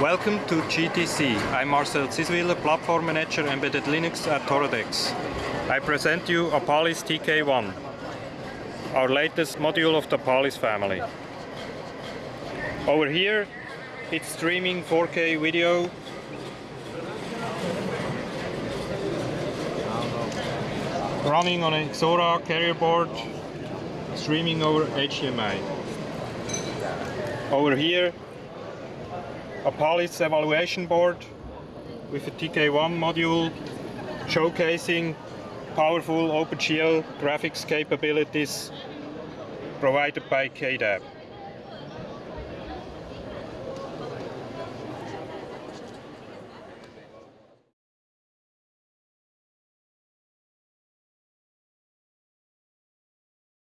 Welcome to GTC. I'm Marcel Ziswiller, Platform Manager Embedded Linux at Toradex. I present you Apalis TK1, our latest module of the Apalis family. Over here, it's streaming 4K video running on Ixora carrier board, streaming over HDMI. Over here, Apalis evaluation board with a TK1 module showcasing powerful OpenGL graphics capabilities provided by KDAB.